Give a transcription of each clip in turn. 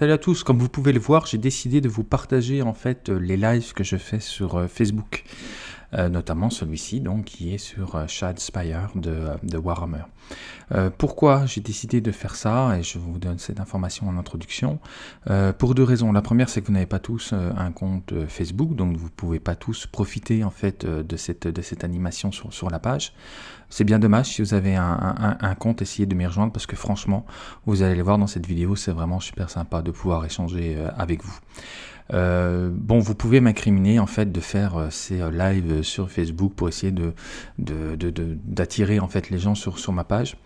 Salut à tous, comme vous pouvez le voir, j'ai décidé de vous partager en fait les lives que je fais sur euh, Facebook. Euh, notamment celui-ci donc qui est sur euh, Shad Spire de, de Warhammer. Euh, pourquoi j'ai décidé de faire ça et je vous donne cette information en introduction Pour deux raisons. La première c'est que vous n'avez pas tous un compte Facebook donc vous pouvez pas tous profiter en fait de cette, de cette animation sur, sur la page. C'est bien dommage si vous avez un, un, un compte, essayez de m'y rejoindre parce que franchement, vous allez le voir dans cette vidéo, c'est vraiment super sympa de pouvoir échanger avec vous. Euh, bon, vous pouvez m'incriminer en fait de faire euh, ces euh, lives sur Facebook pour essayer de d'attirer en fait les gens sur, sur ma page.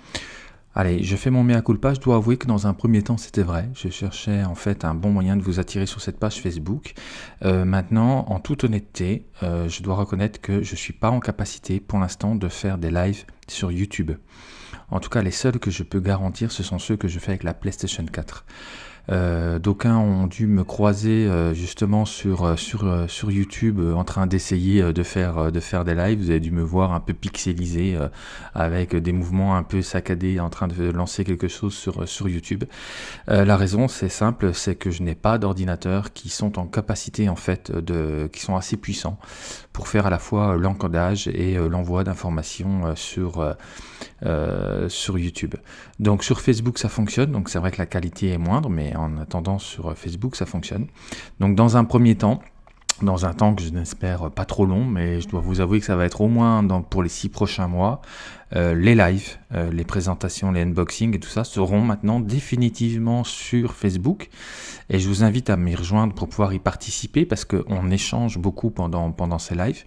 Allez, je fais mon mea culpa, je dois avouer que dans un premier temps c'était vrai, je cherchais en fait un bon moyen de vous attirer sur cette page Facebook. maintenant, en toute honnêteté, je dois reconnaître que je suis pas en capacité pour l'instant de faire des lives sur YouTube. En tout cas, les seuls que je peux garantir, ce sont ceux que je fais avec la PlayStation 4. Euh, D'aucuns ont dû me croiser euh, justement sur, euh, sur, sur YouTube en train d'essayer de, faire, de faire des lives. Vous avez dû me voir un peu pixelisé avec des mouvements un peu saccadés en train de lancer quelque chose sur, sur YouTube. la raison c'est simple, c'est que je n'ai pas d'ordinateurs qui sont en capacité en fait de, qui sont assez puissants pour faire à la fois l'encodage et l'envoi d'informations sur, sur YouTube. Donc sur Facebook ça fonctionne, donc c'est vrai que la qualité est moindre, mais en attendant sur Facebook ça fonctionne. Donc dans un premier temps, dans un temps que je n'espère pas trop long, mais je dois vous avouer que ça va être au moins pour les six prochains mois, euh, les lives, euh, les présentations, les unboxings et tout ça seront maintenant définitivement sur Facebook. Et je vous invite à m'y rejoindre pour pouvoir y participer parce qu'on échange beaucoup pendant, pendant ces lives.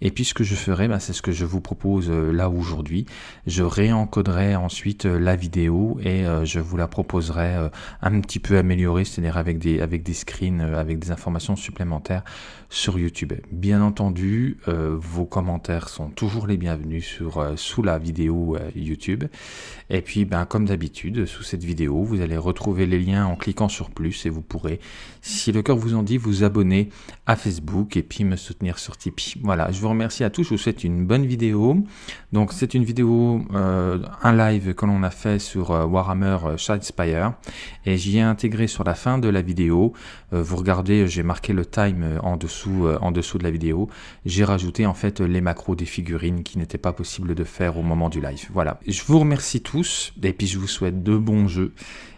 Et puis ce que je ferai, bah, c'est ce que je vous propose euh, là aujourd'hui. Je réencoderai ensuite la vidéo et je vous la proposerai un petit peu améliorée, c'est-à-dire avec des, avec des screens, avec des informations supplémentaires sur YouTube. Bien entendu, vos commentaires sont toujours les bienvenus sur, sous la vidéo euh, Et puis, ben, comme d'habitude, sous cette vidéo, vous allez retrouver les liens en cliquant sur plus et vous pourrez, si le cœur vous en dit, vous abonner à Facebook et puis me soutenir sur Tipeee. Voilà, je vous remercie à tous, je vous souhaite une bonne vidéo. Donc, c'est une vidéo, euh, un live que l'on a fait sur euh, Warhammer Shadespire et j'y ai intégré sur la fin de la vidéo. vous regardez, j'ai marqué le time en dessous, en dessous de la vidéo. J'ai rajouté en fait les macros des figurines qui n'étaient pas possible de faire au moment du live. Voilà, je vous remercie tous et puis je vous souhaite de bons jeux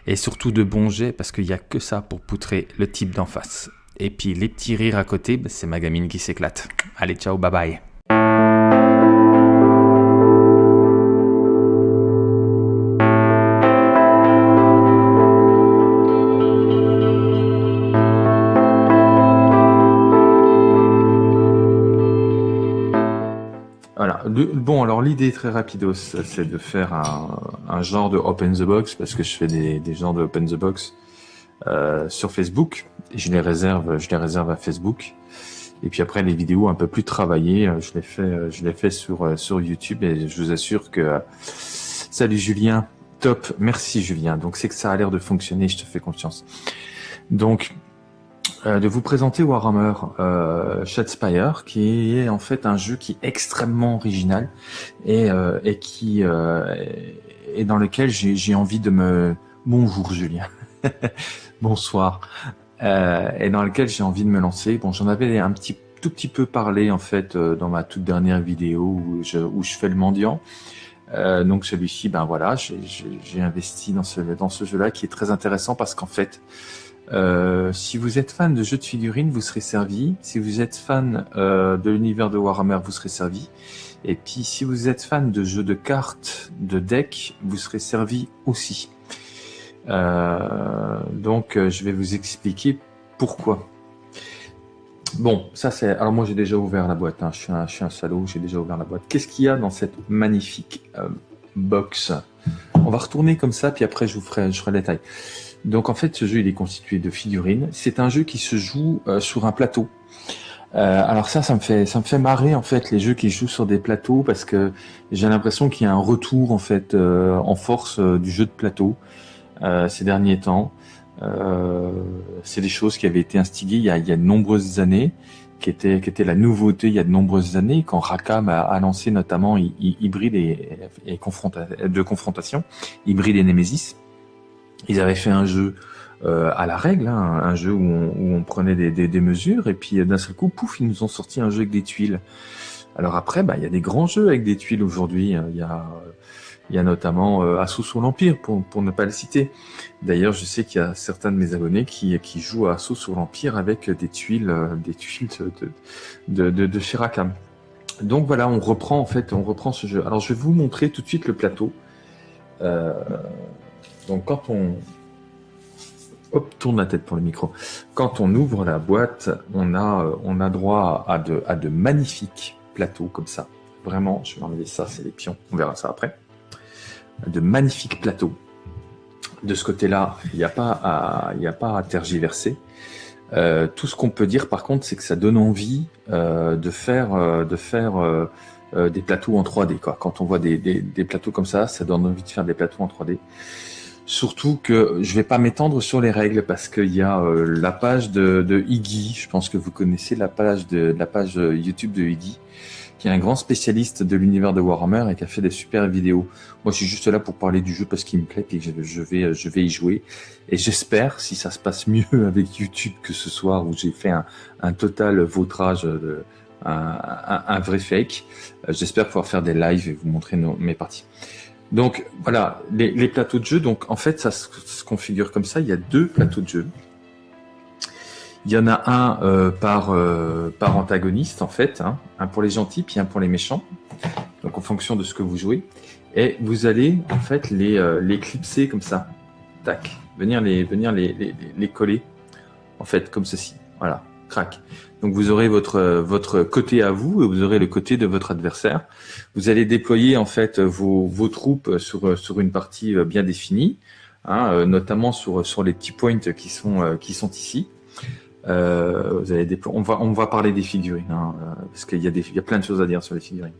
et surtout de bons jets parce qu'il n'y a que ça pour poutrer le type d'en face. Et puis les petits rires à côté, bah, c'est ma gamine qui s'éclate. Allez, ciao, bye bye. Bon, alors l'idée très rapide, c'est de faire un, genre de open the box, parce que je fais des, des genres de open the box euh, sur Facebook, et je les réserve, je les réserve à Facebook. Et puis après, les vidéos un peu plus travaillées, euh, je les fais, euh, je les fais sur, sur YouTube, et je vous assure que... Salut Julien, top, merci Julien. Donc c'est que ça a l'air de fonctionner, je te fais confiance. Donc, euh, de vous présenter Warhammer euh, Shadespire, qui est en fait un jeu qui est extrêmement original et, euh, et qui euh, est dans lequel j'ai envie de me... Bonjour Julien, bonsoir, euh, et dans lequel j'ai envie de me lancer. Bon, j'en avais un petit tout petit peu parlé en fait dans ma toute dernière vidéo où je, où je fais le mendiant. Euh, donc celui-ci, ben voilà, j'ai investi dans ce dans ce jeu-là qui est très intéressant parce qu'en fait, euh, si vous êtes fan de jeux de figurines, vous serez servi. Si vous êtes fan euh, de l'univers de Warhammer, vous serez servi. Et puis, si vous êtes fan de jeux de cartes, de decks, vous serez servi aussi. Euh, donc, je vais vous expliquer pourquoi. Bon, ça c'est... Alors moi j'ai déjà ouvert la boîte, hein. je, suis un, je suis un salaud, j'ai déjà ouvert la boîte. Qu'est-ce qu'il y a dans cette magnifique box? On va retourner comme ça, puis après je vous ferai, je ferai les détails. Donc en fait, ce jeu il est constitué de figurines. C'est un jeu qui se joue euh, sur un plateau. Euh, alors ça, ça me fait, ça me fait marrer en fait les jeux qui jouent sur des plateaux parce que j'ai l'impression qu'il y a un retour en fait euh, en force du jeu de plateau ces derniers temps. c'est des choses qui avaient été instigées il y a, il y a de nombreuses années, qui étaient, qui étaient la nouveauté il y a de nombreuses années quand Rakam a, a lancé notamment Hybrid et, et de confrontation, Hybrid et Nemesis. Ils avaient fait un jeu à la règle, hein, un jeu où on, prenait des, mesures, et puis d'un seul coup, pouf, ils nous ont sorti un jeu avec des tuiles. Alors après, bah, il y a des grands jeux avec des tuiles aujourd'hui. Hein. Il y a y a notamment euh, Assaut sur l'Empire, pour, pour ne pas le citer. D'ailleurs, je sais qu'il y a certains de mes abonnés qui, qui jouent à Assaut sur l'Empire avec des tuiles, euh, des tuiles de, de, de, de Shirakam. Donc voilà, on reprend en fait, on reprend ce jeu. Alors je vais vous montrer tout de suite le plateau. Euh, donc quand on, hop, tourne la tête pour le micro. Quand on ouvre la boîte, on a, euh, on a droit à de, à de magnifiques plateaux comme ça. Vraiment, je vais enlever ça, c'est les pions. On verra ça après de magnifiques plateaux. De ce côté-là, il n'y a, pas à, a pas à tergiverser. Euh, tout ce qu'on peut dire par contre, c'est que ça donne envie euh, de faire, euh, de faire euh, euh, des plateaux en 3D. Quoi. Quand on voit des, des, des, plateaux comme ça, ça donne envie de faire des plateaux en 3D. Surtout que je vais pas m'étendre sur les règles parce qu'il y a la page de, de Iggy. Je pense que vous connaissez la page de la page YouTube de Iggy qui est un grand spécialiste de l'univers de Warhammer et qui a fait des super vidéos. Moi, je suis juste là pour parler du jeu parce qu'il me plaît et je vais, je vais y jouer. Et j'espère, si ça se passe mieux avec YouTube que ce soir où j'ai fait un, un, total vautrage, de, un, un, vrai fake, euh, j'espère pouvoir faire des lives et vous montrer nos, mes parties. Donc voilà, les, plateaux de jeu, donc en fait ça se configure comme ça, il y a deux plateaux de jeu. Il y en a un euh, par, euh, par antagoniste, en fait, hein. un pour les gentils, puis un pour les méchants, donc en fonction de ce que vous jouez. Et vous allez, en fait, les, euh, clipser comme ça. Tac. Venir les, venir les, les, coller, en fait, comme ceci. Voilà. Crac. Donc vous aurez votre, votre côté à vous et vous aurez le côté de votre adversaire. Vous allez déployer, en fait, vos, vos troupes sur, sur une partie bien définie, hein, notamment sur, sur les petits points qui sont, qui sont ici. Euh, vous des, on va on va parler des figurines hein, euh, parce qu'il y a des il y a plein de choses à dire sur les figurines.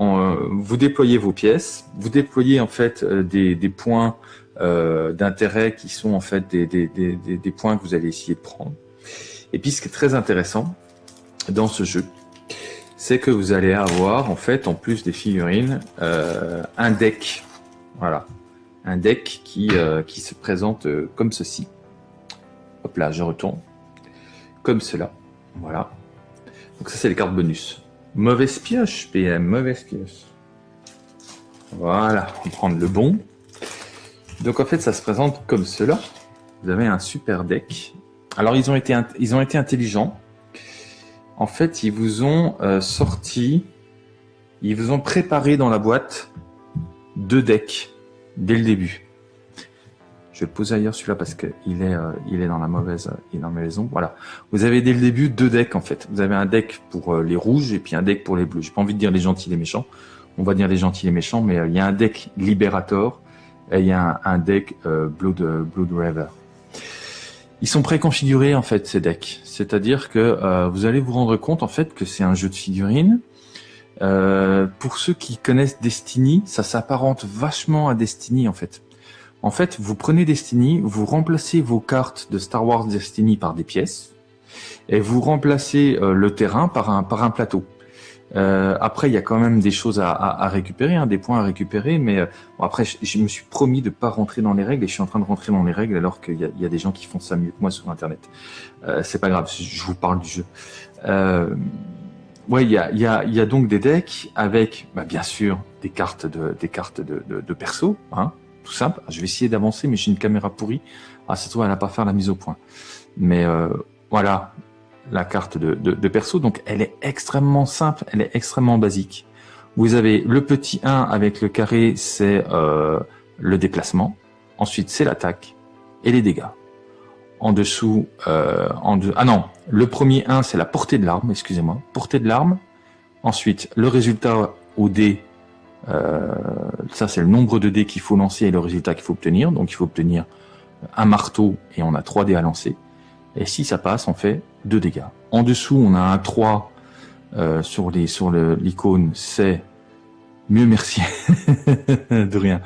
Euh, vous déployez vos pièces, vous déployez en fait des, des points d'intérêt qui sont en fait des, des, des, des points que vous allez essayer de prendre. Et puis ce qui est très intéressant dans ce jeu, c'est que vous allez avoir en fait en plus des figurines un deck, voilà, un deck qui qui se présente comme ceci. Hop là, je retourne comme cela. Voilà. Donc ça, c'est les cartes bonus. Mauvaise pioche, PM, mauvaise pioche. Voilà, on va prendre le bon. Donc en fait, ça se présente comme cela. Vous avez un super deck. Alors ils ont été, ils ont été intelligents. En fait, ils vous ont euh, sorti, ils vous ont préparé dans la boîte deux decks dès le début. Je vais le poser ailleurs celui-là parce qu'il est, euh, il est dans la mauvaise, il dans la maison. Voilà. Vous avez dès le début deux decks en fait. Vous avez un deck pour euh, les rouges et puis un deck pour les bleus. J'ai pas envie de dire les gentils et les méchants. On va dire les gentils et les méchants, mais euh, il y a un deck Liberator et il y a un, deck Blood, Blood River. Ils sont préconfigurés en fait ces decks. C'est-à-dire que vous allez vous rendre compte en fait que c'est un jeu de figurines. pour ceux qui connaissent Destiny, ça s'apparente vachement à Destiny en fait. En fait, vous prenez Destiny, vous remplacez vos cartes de Star Wars Destiny par des pièces, et vous remplacez euh, le terrain par un, par un plateau. Euh, après, il y a quand même des choses à, à, récupérer, hein, des points à récupérer, mais euh, après, je, me suis promis de pas rentrer dans les règles et je suis en train de rentrer dans les règles alors qu'il y, y, a des gens qui font ça mieux que moi sur Internet. Euh, c'est pas grave, je vous parle du jeu. Euh, ouais, il y a, y, a, y a donc des decks avec, bah, bien sûr, des cartes de, des cartes de, de, de perso, hein, tout simple. Je vais essayer d'avancer, mais j'ai une caméra pourrie. Ah, ça se trouve, elle n'a pas fait la mise au point. Mais euh, voilà, la carte de, de, perso. Donc, elle est extrêmement simple, elle est extrêmement basique. Vous avez le petit 1 avec le carré, c'est euh, le déplacement. Ensuite, c'est l'attaque et les dégâts. En dessous, euh, en de... ah non, le premier 1, c'est la portée de l'arme, excusez-moi, portée de l'arme. Ensuite, le résultat au dé, euh, ça, c'est le nombre de dés qu'il faut lancer et le résultat qu'il faut obtenir. Donc, il faut obtenir un marteau et on a 3 dés à lancer. Et si ça passe, on fait 2 dégâts. En dessous, on a un 3 euh, sur les sur l'icône, c'est mieux merci de rien.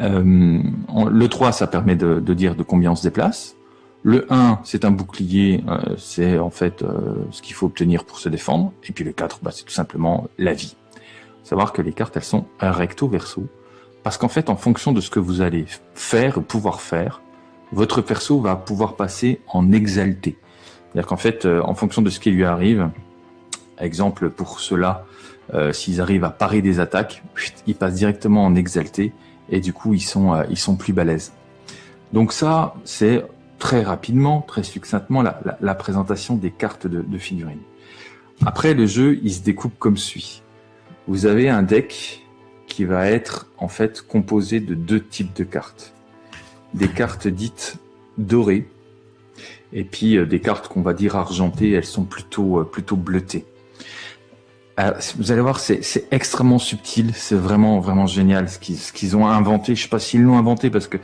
Euh, le 3, ça permet de, de, dire de combien on se déplace. Le 1, c'est un bouclier, euh, c'est en fait euh, ce qu'il faut obtenir pour se défendre. Et puis le 4, bah, c'est tout simplement la vie savoir que les cartes, elles sont recto verso. Parce qu'en fait, en fonction de ce que vous allez faire, pouvoir faire, votre perso va pouvoir passer en exalté. C'est-à-dire qu'en fait, euh, en fonction de ce qui lui arrive, exemple pour ceux-là, euh, s'ils arrivent à parer des attaques, ils passent directement en exalté et du coup ils sont euh, ils sont plus balèzes. Donc ça, c'est très rapidement, très succinctement la, présentation des cartes de, de, figurines. Après, le jeu, il se découpe comme suit. Vous avez un deck qui va être en fait composé de deux types de cartes. Des cartes dites dorées et puis euh, des cartes qu'on va dire argentées, elles sont plutôt plutôt bleutées. Euh, vous allez voir, c'est extrêmement subtil, c'est vraiment vraiment génial ce qu'ils ont inventé. Je sais pas s'ils l'ont inventé parce que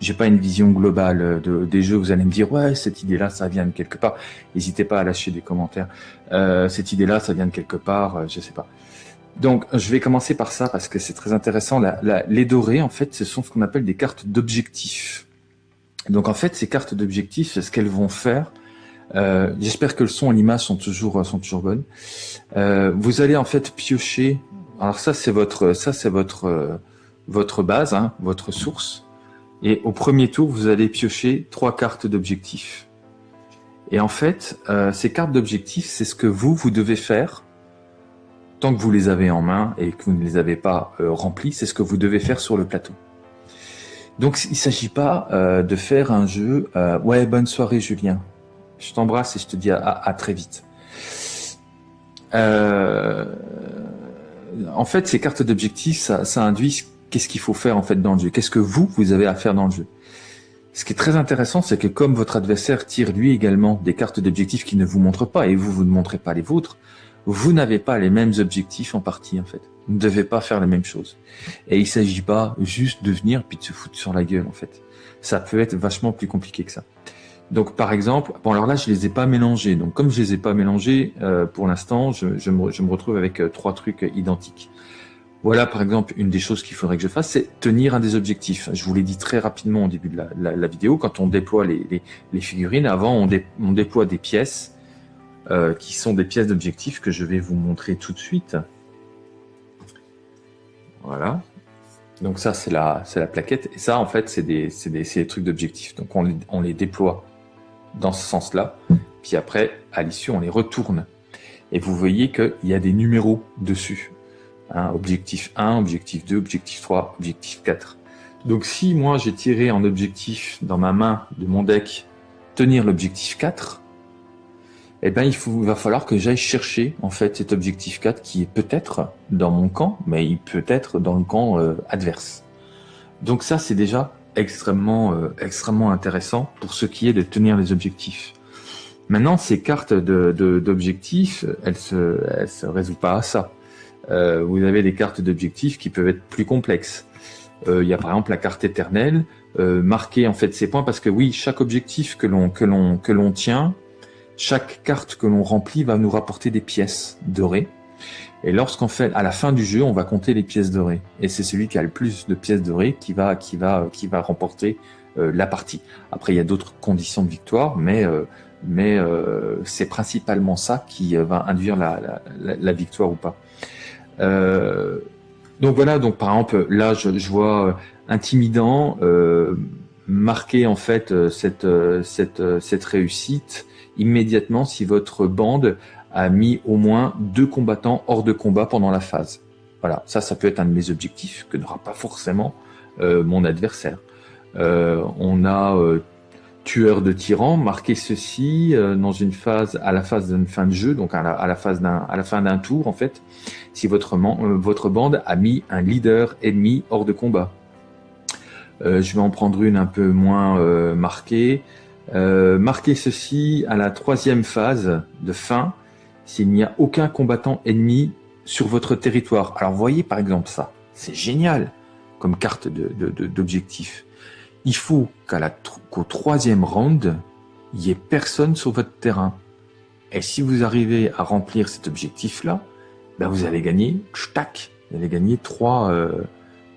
j'ai pas une vision globale de, des jeux. Vous allez me dire ouais, cette idée-là, ça vient de quelque part. N'hésitez pas à lâcher des commentaires. Euh, cette idée-là, ça vient de quelque part, euh, je sais pas. Donc, je vais commencer par ça parce que c'est très intéressant. La, les dorés, en fait, ce sont ce qu'on appelle des cartes d'objectifs. Donc, en fait, ces cartes d'objectifs, ce qu'elles vont faire, euh, j'espère que le son et l'image sont toujours sont toujours bonnes. Euh, vous allez en fait piocher. Alors ça c'est votre ça c'est votre euh, votre base, hein, votre source. Et au premier tour, vous allez piocher trois cartes d'objectifs. Et en fait, ces cartes d'objectifs, c'est ce que vous vous devez faire tant que vous les avez en main et que vous ne les avez pas remplies. C'est ce que vous devez faire sur le plateau. Donc il s'agit pas de faire un jeu. ouais, bonne soirée Julien. Je t'embrasse et je te dis à, très vite. Euh, en fait, ces cartes d'objectifs, ça, induit qu'est-ce qu'il faut faire en fait dans le jeu. Qu'est-ce que vous, vous avez à faire dans le jeu. Ce qui est très intéressant, c'est que comme votre adversaire tire lui également des cartes d'objectifs qui ne vous montrent pas et vous, vous ne montrez pas les vôtres, vous n'avez pas les mêmes objectifs en partie en fait. Vous ne devez pas faire la même chose. Et il s'agit pas juste de venir puis de se foutre sur la gueule en fait. Ça peut être vachement plus compliqué que ça. Donc par exemple, bon alors là je les ai pas mélangés. Donc comme je les ai pas mélangés, euh, pour l'instant, je, me, je, me, retrouve avec euh, trois trucs identiques. Voilà par exemple une des choses qu'il faudrait que je fasse, c'est tenir un des objectifs. Je vous l'ai dit très rapidement au début de la, la, vidéo, quand on déploie les, les, les figurines, avant on, déploie des pièces euh, qui sont des pièces d'objectifs que je vais vous montrer tout de suite. Voilà. Donc ça c'est la, la plaquette et ça en fait c'est des, des, des trucs d'objectifs. Donc on, on les déploie dans ce sens-là. Puis après, à l'issue, on les retourne. Et vous voyez qu'il y a des numéros dessus. Hein, objectif 1, objectif 2, objectif 3, objectif 4. Donc si moi j'ai tiré en objectif dans ma main de mon deck tenir l'objectif 4, eh ben il, faut, va falloir que j'aille chercher en fait cet objectif 4 qui est peut-être dans mon camp, mais il peut être dans le camp euh, adverse. Donc ça c'est déjà extrêmement, euh, extrêmement intéressant pour ce qui est de tenir les objectifs. Maintenant, ces cartes d'objectifs, de, elles se, elles se résolvent pas à ça. Euh, vous avez des cartes d'objectifs qui peuvent être plus complexes. Euh, il y a par exemple la carte éternelle, euh, marquer en fait ces points parce que oui, chaque objectif que l'on que l'on que l'on tient, chaque carte que l'on remplit va nous rapporter des pièces dorées. Et lorsqu'on fait, à la fin du jeu, on va compter les pièces dorées. Et c'est celui qui a le plus de pièces dorées qui va, qui va, qui va remporter euh, la partie. Après, il y a d'autres conditions de victoire, mais, euh, mais euh, c'est principalement ça qui va induire la, la, victoire ou pas. donc voilà, donc par exemple, là, je, je vois intimidant, marquer en fait cette, cette, cette réussite immédiatement si votre bande a mis au moins deux combattants hors de combat pendant la phase. Voilà, ça, ça peut être un de mes objectifs que n'aura pas forcément euh, mon adversaire. Euh, on a euh, tueur de tyran, marqué ceci dans une phase, à la phase d'une fin de jeu, donc à la, à la phase à la fin d'un tour en fait, si votre, votre bande a mis un leader ennemi hors de combat. je vais en prendre une un peu moins marquée. Marquer ceci à la troisième phase de fin, s'il n'y a aucun combattant ennemi sur votre territoire. Alors voyez par exemple ça, c'est génial comme carte d'objectif. Il faut qu'au troisième round, il n'y ait personne sur votre terrain. Et si vous arrivez à remplir cet objectif-là, ben vous allez gagner, tac, vous allez gagner trois, euh,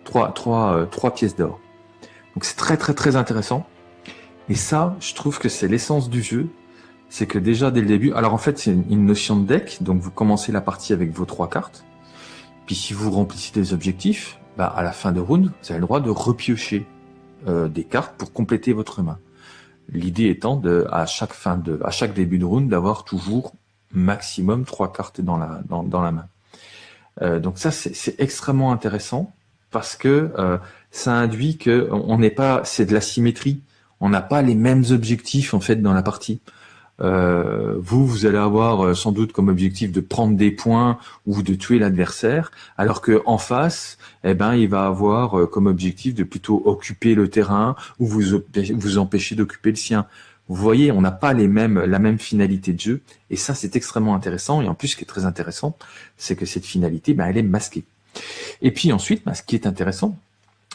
trois, trois, euh, trois pièces d'or. Donc c'est très très très intéressant. Et ça, je trouve que c'est l'essence du jeu, c'est que déjà dès le début, alors en fait c'est une notion de deck, donc vous commencez la partie avec vos trois cartes, puis si vous remplissez des objectifs, bah à la fin de round, vous avez le droit de repiocher euh, des cartes pour compléter votre main. L'idée étant à chaque fin de, à chaque début de round, d'avoir toujours maximum trois cartes dans la, main. Euh, donc ça, c'est extrêmement intéressant parce que euh, ça induit que n'est pas, c'est de la symétrie. On n'a pas les mêmes objectifs en fait dans la partie. Euh, vous, vous allez avoir euh, sans doute comme objectif de prendre des points ou de tuer l'adversaire, alors que en face, eh ben, il va avoir euh, comme objectif de plutôt occuper le terrain ou vous vous empêcher d'occuper le sien. Vous voyez, on n'a pas les mêmes, la même finalité de jeu, et ça c'est extrêmement intéressant. Et en plus, ce qui est très intéressant, c'est que cette finalité, ben, elle est masquée. Et puis ensuite, ben, ce qui est intéressant,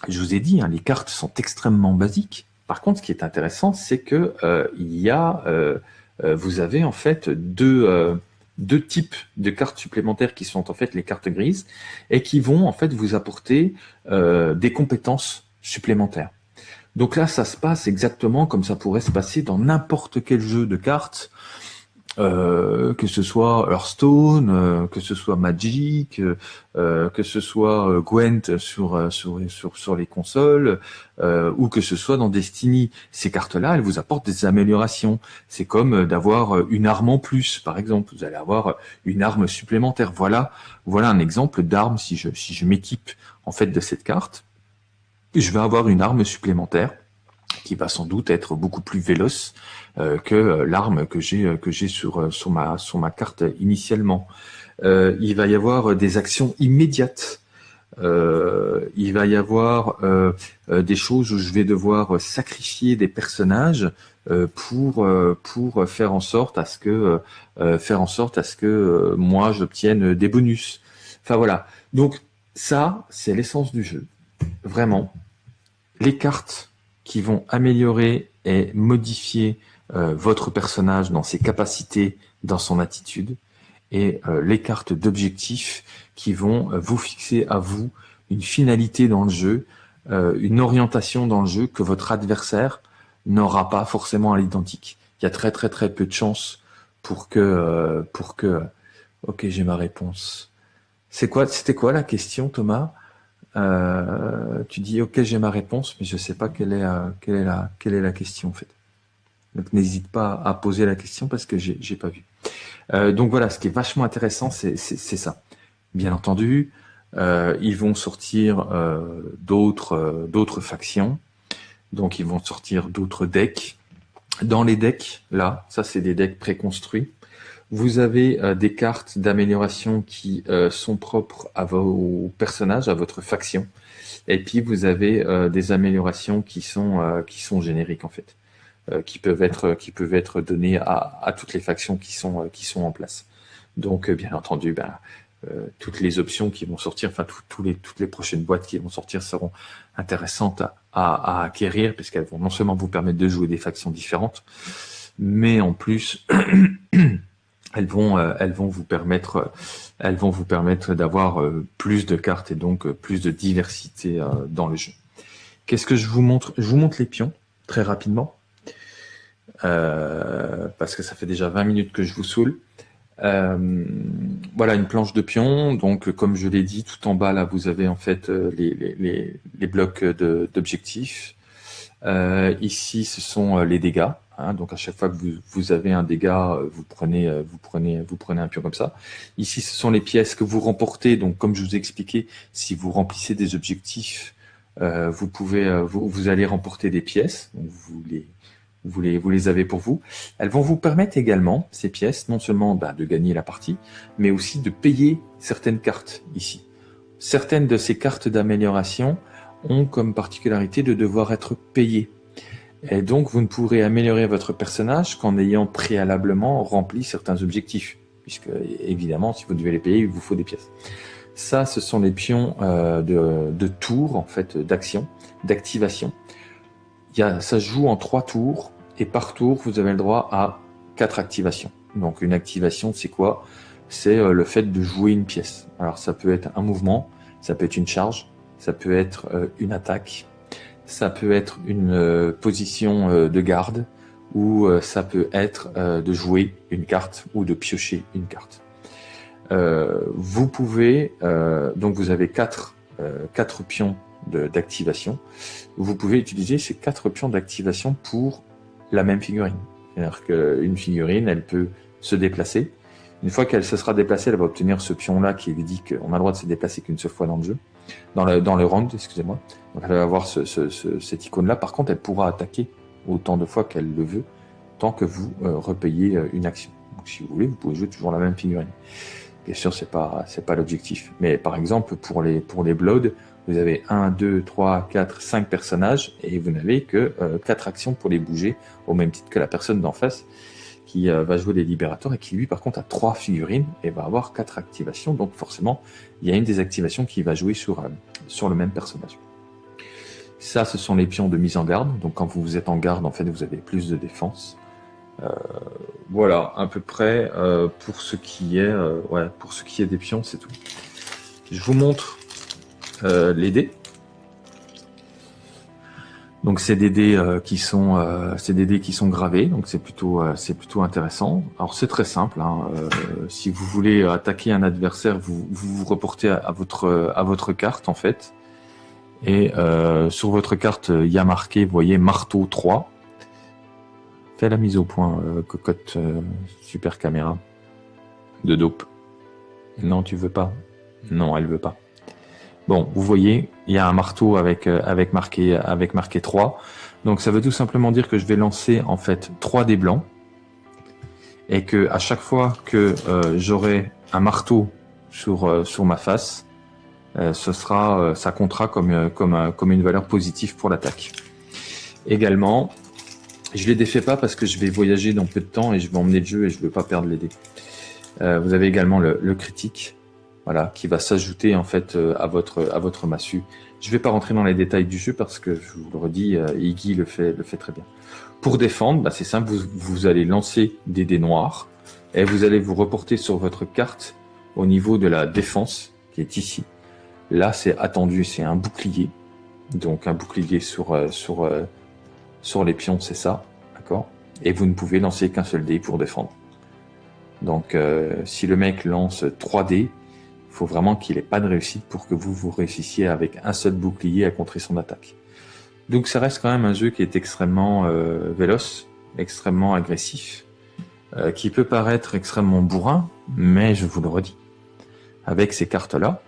je vous ai dit, hein, les cartes sont extrêmement basiques. Par contre, ce qui est intéressant, c'est que euh, il y a, euh, euh, vous avez en fait deux, deux types de cartes supplémentaires qui sont en fait les cartes grises et qui vont en fait vous apporter des compétences supplémentaires. Donc là, ça se passe exactement comme ça pourrait se passer dans n'importe quel jeu de cartes, euh, que ce soit Hearthstone, euh, que ce soit Magic, euh, que ce soit Gwent sur, sur, sur, sur les consoles, ou que ce soit dans Destiny. Ces cartes-là, elles vous apportent des améliorations. C'est comme d'avoir une arme en plus, par exemple. Vous allez avoir une arme supplémentaire. Voilà, voilà un exemple d'arme si je, si je m'équipe en fait de cette carte je vais avoir une arme supplémentaire qui va sans doute être beaucoup plus véloce euh, que l'arme que j'ai euh, que j'ai sur euh, sur ma sur ma carte initialement. il va y avoir des actions immédiates. il va y avoir des choses où je vais devoir sacrifier des personnages pour pour faire en sorte à ce que faire en sorte à ce que moi j'obtienne des bonus. Enfin voilà. Donc ça c'est l'essence du jeu. Vraiment, les cartes qui vont améliorer et modifier euh, votre personnage dans ses capacités, dans son attitude, et euh, les cartes d'objectifs qui vont euh, vous fixer à vous une finalité dans le jeu, une orientation dans le jeu que votre adversaire n'aura pas forcément à l'identique. Il y a très très très peu de chances pour que pour que ok j'ai ma réponse. C'est quoi c'était quoi la question Thomas? Euh, tu dis ok j'ai ma réponse, mais je sais pas quelle est, euh, quelle est, la, quelle est la question en fait. Donc n'hésite pas à poser la question parce que j'ai pas vu. Euh, donc voilà, ce qui est vachement intéressant, c'est ça. Bien entendu, ils vont sortir d'autres d'autres factions, donc ils vont sortir d'autres decks. Dans les decks, là, ça c'est des decks préconstruits. Vous avez euh, des cartes d'amélioration qui euh, sont propres à vos personnages, à votre faction. Et puis vous avez euh, des améliorations qui sont qui sont génériques en fait, qui peuvent être qui peuvent être données à, à toutes les factions qui sont qui sont en place. Donc bien entendu, ben, toutes les options qui vont sortir, enfin tous les, toutes les prochaines boîtes qui vont sortir seront intéressantes à, à, à acquérir puisqu'elles vont non seulement vous permettre de jouer des factions différentes, mais en plus elles vont, euh, elles vont vous permettre, euh, elles vont vous permettre d'avoir euh, plus de cartes et donc plus de diversité dans le jeu. Qu'est-ce que je vous montre? Je vous montre les pions très rapidement parce que ça fait déjà 20 minutes que je vous saoule. voilà une planche de pions. Donc, comme je l'ai dit, tout en bas là, vous avez en fait les, blocs d'objectifs. ici, ce sont les dégâts. Hein, donc à chaque fois que vous, avez un dégât, euh, vous prenez, euh, vous prenez, vous prenez un pion comme ça. Ici, ce sont les pièces que vous remportez. Donc comme je vous ai expliqué, si vous remplissez des objectifs, euh, vous pouvez, vous, allez remporter des pièces. Vous les, vous les, vous les avez pour vous. Elles vont vous permettre également ces pièces, non seulement bah, de gagner la partie, mais aussi de payer certaines cartes ici. Certaines de ces cartes d'amélioration ont comme particularité de devoir être payées et donc, vous ne pourrez améliorer votre personnage qu'en ayant préalablement rempli certains objectifs. Puisque, évidemment, si vous devez les payer, il vous faut des pièces. Ça, ce sont les pions euh, de, de tour, en fait, d'action, d'activation. Ça se joue en trois tours, et par tour, vous avez le droit à quatre activations. Donc, une activation, c'est quoi? C'est euh, le fait de jouer une pièce. Alors, ça peut être un mouvement, ça peut être une charge, ça peut être euh, une attaque, ça peut être une euh, position euh, de garde ou euh, ça peut être de jouer une carte ou de piocher une carte. vous pouvez, donc vous avez quatre, quatre pions d'activation. Vous pouvez utiliser ces quatre pions d'activation pour la même figurine. C'est-à-dire qu'une figurine, elle peut se déplacer. Une fois qu'elle se sera déplacée, elle va obtenir ce pion-là qui lui dit qu'on a le droit de se déplacer qu'une seule fois dans le jeu, dans le, dans le round, excusez-moi. Donc elle va avoir ce, cette icône-là. Par contre, elle pourra attaquer autant de fois qu'elle le veut, tant que vous euh, repayez euh, une action. Donc si vous voulez, vous pouvez jouer toujours la même figurine. Bien sûr, c'est pas pas l'objectif. Mais par exemple, pour les pour les Blood, vous avez 1, 2, 3, 4, 5 personnages et vous n'avez que euh, 4 actions pour les bouger, au même titre que la personne d'en face euh, va jouer les libérateurs et qui lui par contre a 3 figurines et va avoir 4 activations. Donc forcément, il y a une des activations qui va jouer sur, euh, sur le même personnage. Ça, ce sont les pions de mise en garde. Donc quand vous êtes en garde, en fait, vous avez plus de défense. Euh, voilà, à peu près pour ce qui est, ouais, pour ce qui est des pions, c'est tout. Je vous montre les dés. Donc c'est des dés qui sont, c'est des dés qui sont gravés, donc c'est plutôt, c'est plutôt intéressant. Alors c'est très simple. Hein, si vous voulez attaquer un adversaire, vous vous, reportez à, votre à votre carte en fait. Et sur votre carte, il y a marqué, vous voyez, marteau 3. Fais la mise au point, euh, cocotte euh, super caméra de dope. Non, tu veux pas Non, elle veut pas. Bon, vous voyez, il y a un marteau avec euh, avec marqué avec marqué 3. Donc ça veut tout simplement dire que je vais lancer en fait 3 des blancs et que à chaque fois que j'aurai un marteau sur sur ma face, ce sera ça comptera comme comme comme une valeur positive pour l'attaque. Également, je les défais pas parce que je vais voyager dans peu de temps et je vais emmener le jeu et je veux pas perdre les dés. Euh, vous avez également le, critique, voilà, qui va s'ajouter en fait euh, à votre à votre massue. Je vais pas rentrer dans les détails du jeu parce que je vous le redis, euh, Iggy le fait le fait très bien. Pour défendre, bah, c'est simple, vous, vous allez lancer des dés noirs et vous allez vous reporter sur votre carte au niveau de la défense qui est ici. Là, c'est attendu, c'est un bouclier. Donc un bouclier sur sur sur les pions, c'est ça, d'accord? Et vous ne pouvez lancer qu'un seul dé pour défendre. Donc, euh, si le mec lance 3 dés, faut vraiment qu'il ait pas de réussite pour que vous vous réussissiez avec un seul bouclier à contrer son attaque. Donc, ça reste quand même un jeu qui est extrêmement euh, véloce, extrêmement agressif, euh, qui peut paraître extrêmement bourrin, mais je vous le redis, avec ces cartes-là,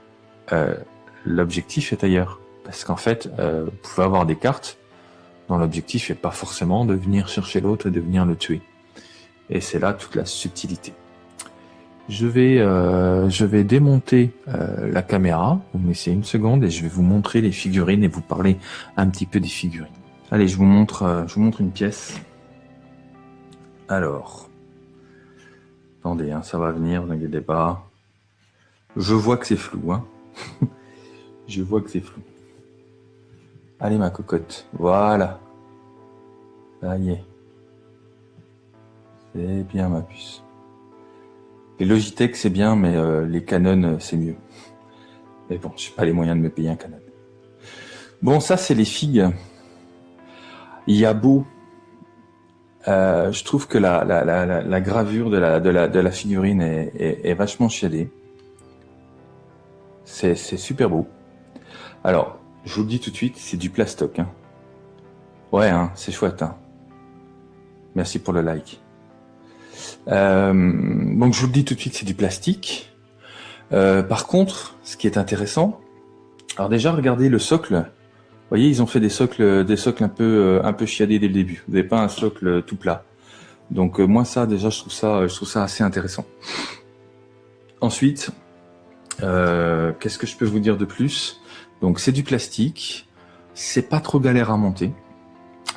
l'objectif est ailleurs. Parce qu'en fait, vous pouvez avoir des cartes dont l'objectif n'est pas forcément de venir chercher l'autre et de venir le tuer. Et c'est là toute la subtilité. Je vais, euh, je vais démonter euh, la caméra, vous me laissez une seconde et je vais vous montrer les figurines et vous parler un petit peu des figurines. Allez, je vous montre, euh, je vous montre une pièce. Alors, attendez, hein, ça va venir, n'inquiétez pas. Je vois que c'est flou, hein. je vois que c'est flou. Allez ma cocotte, voilà. Ça y est. C'est bien ma puce. Les Logitech c'est bien, mais euh, les Canon euh, c'est mieux. Mais bon, j'ai pas les moyens de me payer un Canon. Bon, ça c'est les figues. Il y a beau. Euh, je trouve que la, gravure de la, figurine est vachement chiadée. C'est super beau. Alors, je vous le dis tout de suite, c'est du plastoc. Hein. Ouais, hein, c'est chouette. Hein. Merci pour le like. Euh, donc je vous le dis tout de suite, c'est du plastique. Euh, par contre, ce qui est intéressant, alors déjà regardez le socle. Vous voyez, ils ont fait des socles, des socles un peu, euh, un peu chiadés dès le début. Vous n'avez pas un socle tout plat. Donc moi ça, déjà, je trouve ça, je trouve ça assez intéressant. Ensuite, qu'est-ce que je peux vous dire de plus? Donc c'est du plastique, c'est pas trop galère à monter.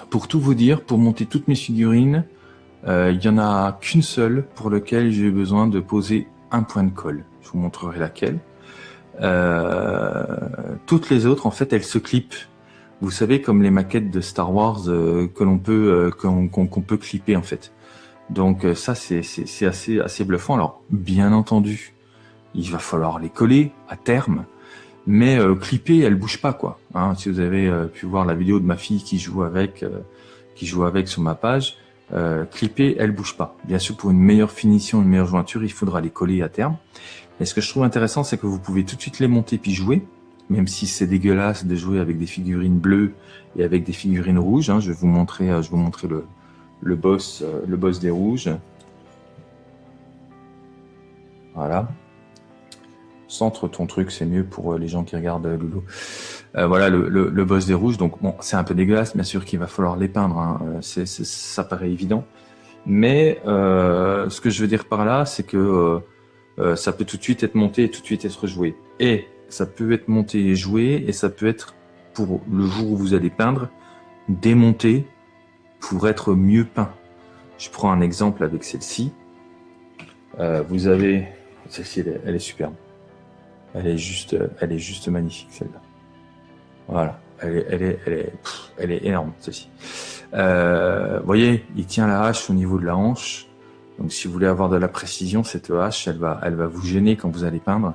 Pour tout vous dire, pour monter toutes mes figurines, euh, il y en a qu'une seule pour laquelle j'ai besoin de poser un point de colle. Je vous montrerai laquelle. Euh, toutes les autres, en fait, elles se clippent. Vous savez, comme les maquettes de Star Wars euh, que l'on peut qu'on peut clipper en fait. Donc ça, c'est assez assez bluffant. Alors, bien entendu, il va falloir les coller à terme mais euh, clipper, elle bouge pas quoi. Hein, si vous avez euh, pu voir la vidéo de ma fille qui joue avec, euh, qui joue avec sur ma page, euh, clipper, elle bouge pas. Bien sûr, pour une meilleure finition, une meilleure jointure, il faudra les coller à terme. Et ce que je trouve intéressant, c'est que vous pouvez tout de suite les monter puis jouer, même si c'est dégueulasse de jouer avec des figurines bleues et avec des figurines rouges. Hein, je vais vous montrer, je vais vous montrer le, le boss, le boss des rouges. Voilà. Centre ton truc, c'est mieux pour les gens qui regardent Loulou. voilà le, boss des rouges. Donc bon, c'est un peu dégueulasse, bien sûr qu'il va falloir les peindre. Hein. C'est, ça paraît évident. Mais ce que je veux dire par là, c'est que ça peut tout de suite être monté et tout de suite être joué. Et ça peut être monté et joué, et ça peut être pour le jour où vous allez peindre, démonté pour être mieux peint. Je prends un exemple avec celle-ci. Euh, vous avez celle-ci, elle, est superbe. Elle est juste, elle est juste magnifique celle-là. Voilà, elle est, elle est, elle est, elle est énorme celle-ci. Euh, voyez, il tient la hache au niveau de la hanche. Donc, si vous voulez avoir de la précision, cette hache, elle va, elle va vous gêner quand vous allez peindre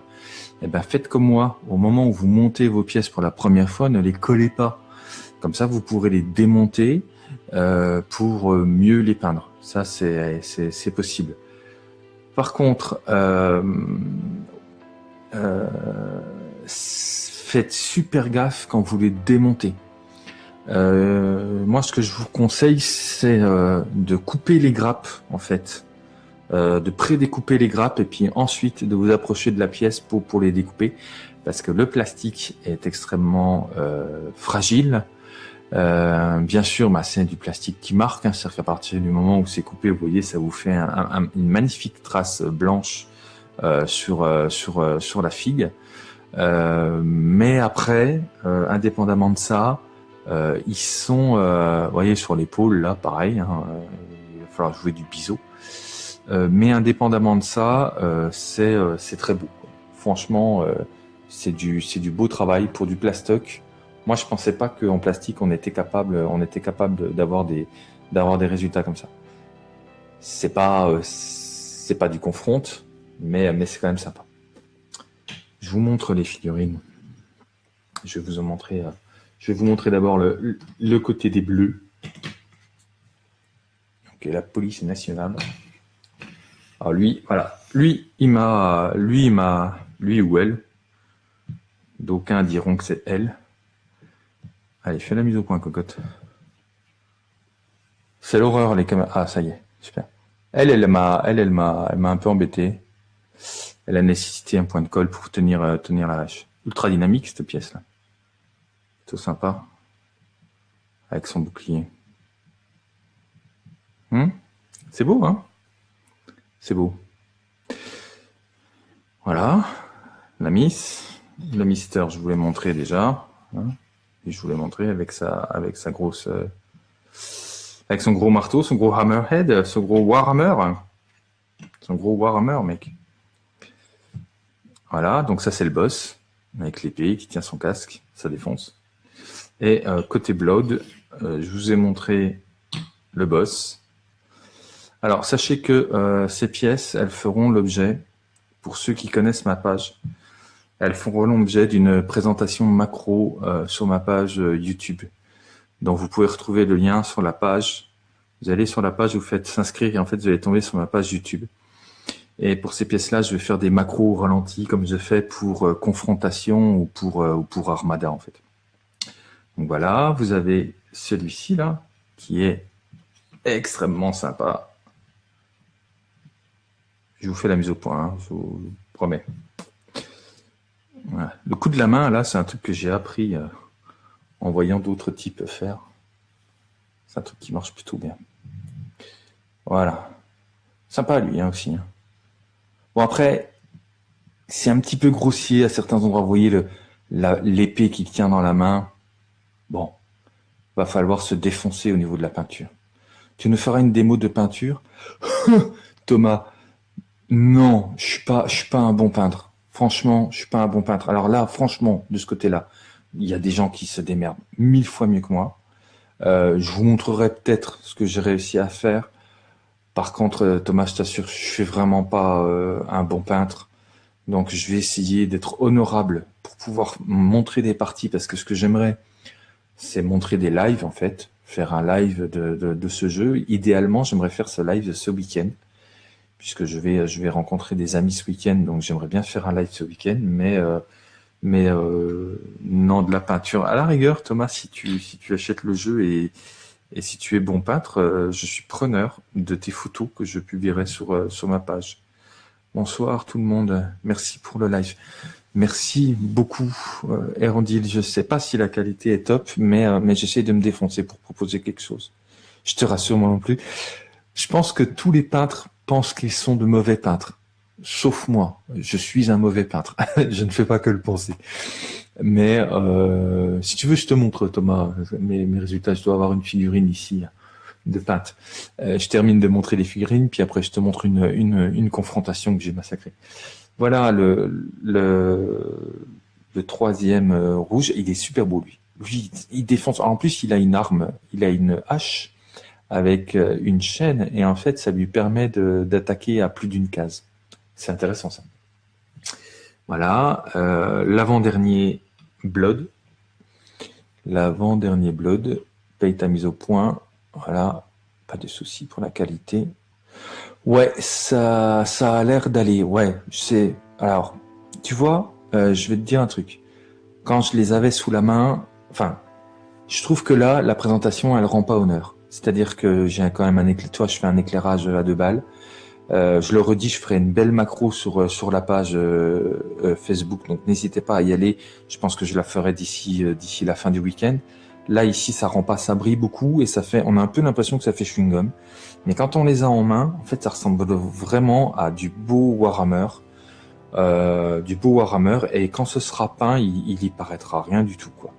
eh ben faites comme moi. Au moment où vous montez vos pièces pour la première fois, ne les collez pas. Comme ça, vous pourrez les démonter euh, pour euh, mieux les peindre. Ça, c'est possible. Par contre, euh, faites super gaffe quand vous les démontez. moi, ce que je vous conseille, c'est de couper les grappes, en fait. Euh, de pré-découper les grappes et puis ensuite de vous approcher de la pièce pour, les découper parce que le plastique est extrêmement euh, fragile. Euh, bien sûr, bah, c'est du plastique qui marque, hein, c'est-à-dire qu'à partir du moment où c'est coupé, vous voyez, ça vous fait une magnifique trace blanche sur, sur, sur la figue. mais après, indépendamment de ça, ils sont, vous voyez, sur l'épaule, là, pareil, hein, il va falloir jouer du biseau. Euh, mais indépendamment de ça, euh, euh, c'est très beau. Franchement, c'est du c'est du beau travail pour du plastoc. Moi, je pensais pas qu'en plastique on était capable on était capable d'avoir des d'avoir des résultats comme ça. C'est pas c'est pas du confronte, mais mais c'est quand même sympa. Je vous montre les figurines. Je vais vous montrer. je vais vous montrer d'abord le, côté des bleus. Ok, la police nationale. Alors lui, voilà, lui, il m'a, lui, il m'a, lui ou elle. D'aucuns diront que c'est elle. Allez, fais la mise au point, cocotte. C'est l'horreur, les caméras. Ah, ça y est, super. Elle, elle m'a, elle, elle m'a, elle m'a un peu embêté. Elle a nécessité un point de colle pour tenir, euh, tenir la vache. Ultra dynamique, cette pièce-là. Tout sympa. Avec son bouclier. Hmm? C'est beau, hein? C'est beau. Voilà, la Miss. Le Mister, je vous l'ai montré déjà. Hein. je vous l'ai montré avec sa, avec sa grosse... Euh, avec son gros marteau, son gros hammerhead, son gros warhammer. Son gros warhammer, mec. Voilà, donc ça c'est le boss, avec l'épée qui tient son casque, ça défonce. Et euh, côté Blood, euh, je vous ai montré le boss, alors, sachez que euh, ces pièces, elles feront l'objet, pour ceux qui connaissent ma page, elles feront l'objet d'une présentation macro sur ma page YouTube. Donc, vous pouvez retrouver le lien sur la page. Vous allez sur la page, vous faites s'inscrire et en fait, vous allez tomber sur ma page YouTube. Et pour ces pièces-là, je vais faire des macros ralentis comme je fais pour confrontation ou pour, ou pour armada en fait. Donc voilà, vous avez celui-ci là, qui est extrêmement sympa. Je vous fais la mise au point, hein, je vous promets. Le coup de la main, là, c'est un truc que j'ai appris euh, en voyant d'autres types faire. C'est un truc qui marche plutôt bien. Voilà. Sympa, lui, hein, aussi. Hein. Bon, après, c'est un petit peu grossier à certains endroits. Vous voyez l'épée qu'il tient dans la main. Bon, va falloir se défoncer au niveau de la peinture. Tu nous feras une démo de peinture? Thomas, non, je suis pas, je suis pas un bon peintre. Franchement, je suis pas un bon peintre. Alors là, franchement, de ce côté-là, il y a des gens qui se démerdent mille fois mieux que moi. Euh, je vous montrerai peut-être ce que j'ai réussi à faire. Par contre, euh, Thomas, je t'assure, je suis vraiment pas euh, un bon peintre. Donc, je vais essayer d'être honorable pour pouvoir montrer des parties parce que ce que j'aimerais, c'est montrer des lives en fait, faire un live de, de, ce jeu. Idéalement, j'aimerais faire ce live ce week-end puisque je vais, je vais rencontrer des amis ce week-end, donc j'aimerais bien faire un live ce week-end, mais, euh, mais non de la peinture. À la rigueur, Thomas, si tu, si tu achètes le jeu et, Et si tu es bon peintre, je suis preneur de tes photos que je publierai sur, sur ma page. Bonsoir tout le monde, merci pour le live. Merci beaucoup, euh, Erondil. Je ne sais pas si la qualité est top, mais, euh, mais j'essaie de me défoncer pour proposer quelque chose. Je te rassure, moi non plus. Je pense que tous les peintres pensent qu'ils sont de mauvais peintres. Sauf moi. Je suis un mauvais peintre. je ne fais pas que le penser. Mais euh, si tu veux, je te montre, Thomas, mes, résultats. Je dois avoir une figurine ici de peintre. Euh, je termine de montrer les figurines, puis après je te montre une, une, une confrontation que j'ai massacrée. Voilà le, le, le troisième euh, rouge, il est super beau lui. Lui, il défonce. En plus, il a une arme, il a une hache avec euh, une chaîne, et en fait, ça lui permet d'attaquer à plus d'une case. C'est intéressant ça. Voilà, euh, l'avant-dernier Blood. L'avant-dernier Blood, paye ta mise au point. Voilà, pas de souci pour la qualité. Ouais, ça, ça a l'air d'aller. Ouais, c'est. Alors, tu vois, euh, je vais te dire un truc. Quand je les avais sous la main, enfin, je trouve que là, la présentation, elle rend pas honneur. C'est-à-dire que j'ai quand même un éclairage. Je fais un éclairage à deux balles. Euh, je le redis, je ferai une belle macro sur euh, sur la page Facebook, donc n'hésitez pas à y aller. Je pense que je la ferai d'ici d'ici la fin du week-end. Là ici, ça rend pas, ça brille beaucoup et ça fait, on a un peu l'impression que ça fait chewing gum. Mais quand on les a en main, en fait, ça ressemble vraiment à du beau Warhammer, euh, du beau Warhammer. Et quand ce sera peint, il, il y paraîtra rien du tout, quoi.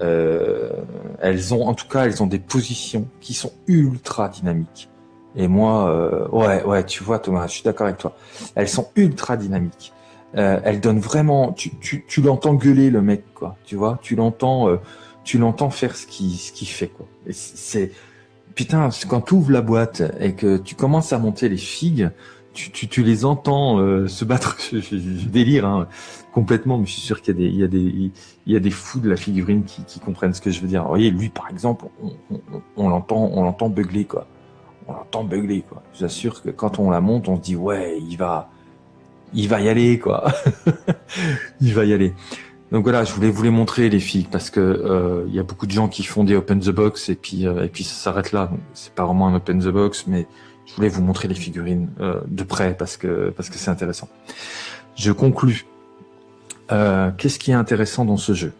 Euh, elles ont, en tout cas, elles ont des positions qui sont ultra dynamiques. Et moi, euh, ouais, ouais, tu vois, Thomas, je suis d'accord avec toi. Elles sont ultra dynamiques. Euh, elles donnent vraiment, tu, tu, tu l'entends gueuler le mec, quoi. Tu vois, tu l'entends, euh, tu l'entends faire ce qu'il ce qu'il fait, quoi. C'est putain, quand tu ouvres la boîte et que tu commences à monter les figues, tu, tu, tu les entends euh, se battre. je, délire hein, complètement, mais je suis sûr qu'il y a des, il y a des, il y a des fous de la figurine qui, qui comprennent ce que je veux dire. Vous voyez, lui par exemple, on, on, on l'entend, on l'entend beugler quoi. On l'entend beugler quoi. Je vous assure que quand on la monte, on se dit ouais, il va, il va y aller quoi. il va y aller. Donc voilà, je voulais vous les montrer les filles parce que euh, il y a beaucoup de gens qui font des open the box et puis euh, et puis ça s'arrête là. C'est pas vraiment un open the box, mais je voulais vous montrer les figurines euh, de près parce que parce que c'est intéressant. Je conclus. Qu'est-ce qui est intéressant dans ce jeu?